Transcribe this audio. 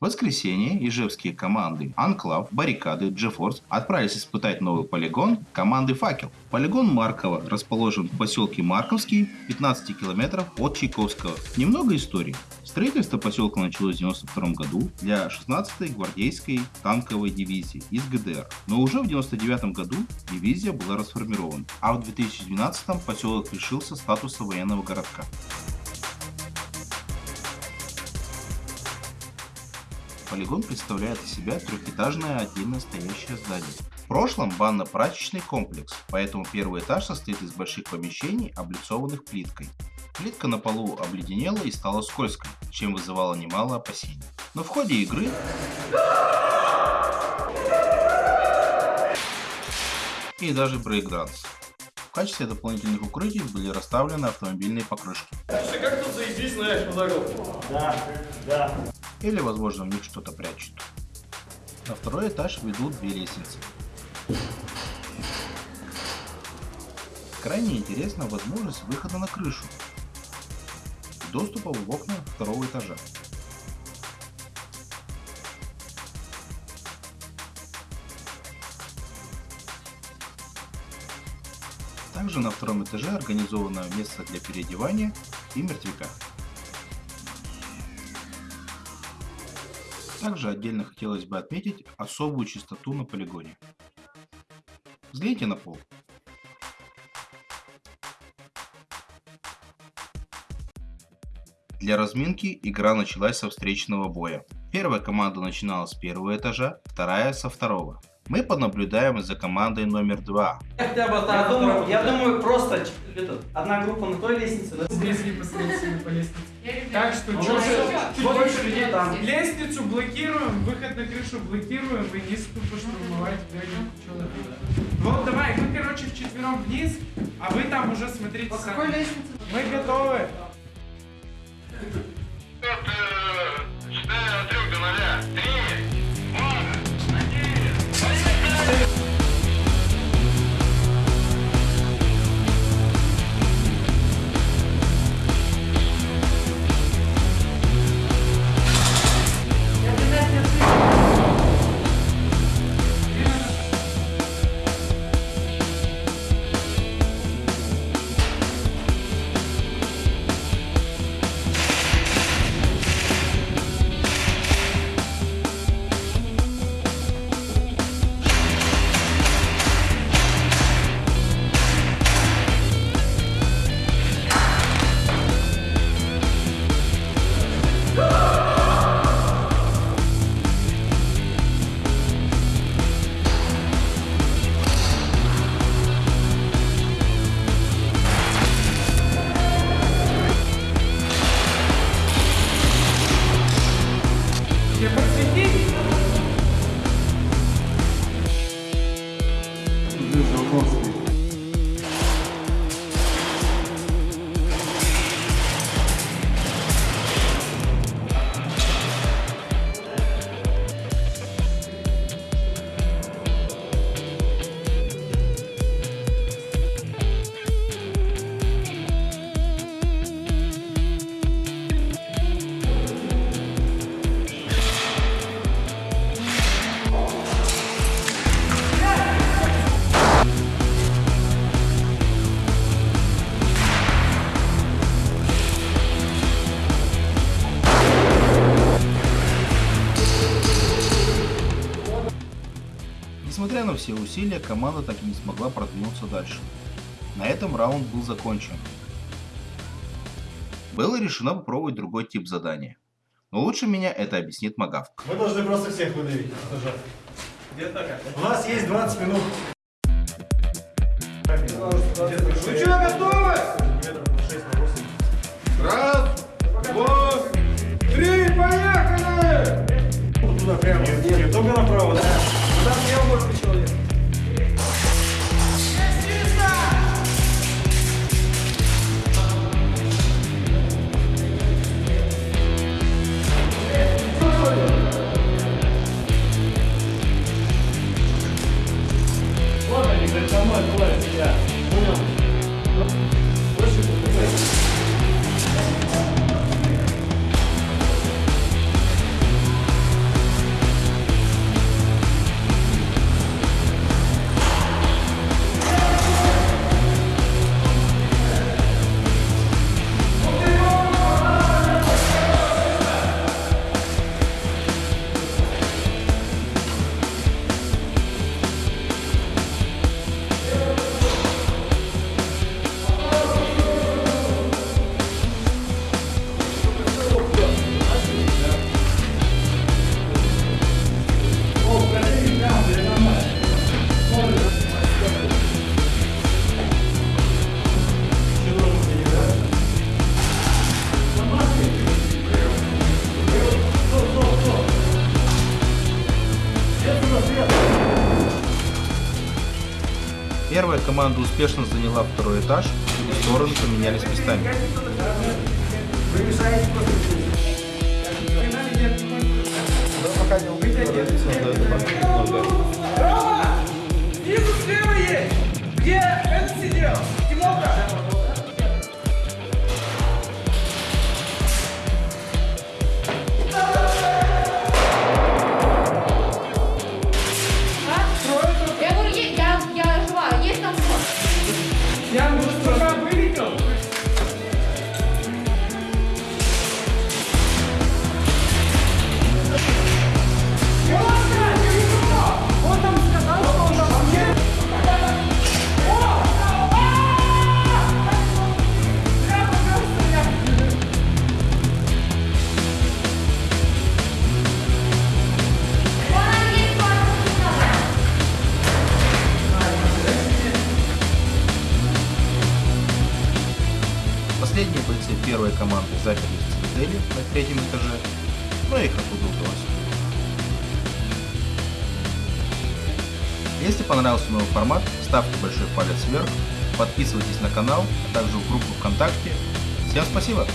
В воскресенье ижевские команды Анклав, Баррикады, GeForce отправились испытать новый полигон команды Факел. Полигон Маркова расположен в поселке Марковский, 15 километров от Чайковского. Немного истории. Строительство поселка началось в 1992 году для 16-й гвардейской танковой дивизии из ГДР. Но уже в 1999 году дивизия была расформирована, а в 2012 поселок лишился статуса военного городка. Полигон представляет из себя трехэтажное отдельно стоящее здание. В прошлом банно-прачечный комплекс, поэтому первый этаж состоит из больших помещений, облицованных плиткой. Плитка на полу обледенела и стала скользкой, чем вызывало немало опасений. Но в ходе игры и даже брейкданс. В качестве дополнительных укрытий были расставлены автомобильные покрышки. Ты как тут заебись знаешь по дорогу? Да, да. Или, возможно, в них что-то прячут. На второй этаж ведут две лестницы. Крайне интересна возможность выхода на крышу. Доступа в окна второго этажа. Также на втором этаже организовано место для переодевания и мертвяка. Также отдельно хотелось бы отметить особую чистоту на полигоне. Взгляните на пол. Для разминки игра началась со встречного боя. Первая команда начинала с первого этажа, вторая со второго. Мы понаблюдаем за командой номер два. Хотя бы Я думаю, я думаю, просто это, одна группа на той лестнице, да? Здесь непосредственно по лестнице. Так что Ну, чуть, хорошо. чуть Вот больше людей там. Лестницу блокируем, выход на крышу блокируем, и низ тупо штурмовать глянем, что надо. Вот давай, мы короче вчетвером вниз, а вы там уже смотрите сами. лестнице? Мы готовы. Несмотря на все усилия, команда так и не смогла продвинуться дальше. На этом раунд был закончен. Было решено попробовать другой тип задания. Но лучше меня это объяснит Магавк. Мы должны просто всех выдавить. У нас есть 20 минут. Ну что, готовы? Метров на 6 на 8. Раз, два, три, поехали! Вот туда прямо. Нет, нет, только направо, да? Там слева может быть человек. Команда успешно заняла второй этаж, и стороны поменялись местами. Рома! Команды заперлись в цитадели на третьем этаже, но их оттуда удалось. Если понравился новый формат, ставьте большой палец вверх, подписывайтесь на канал, а также в группу ВКонтакте. Всем спасибо!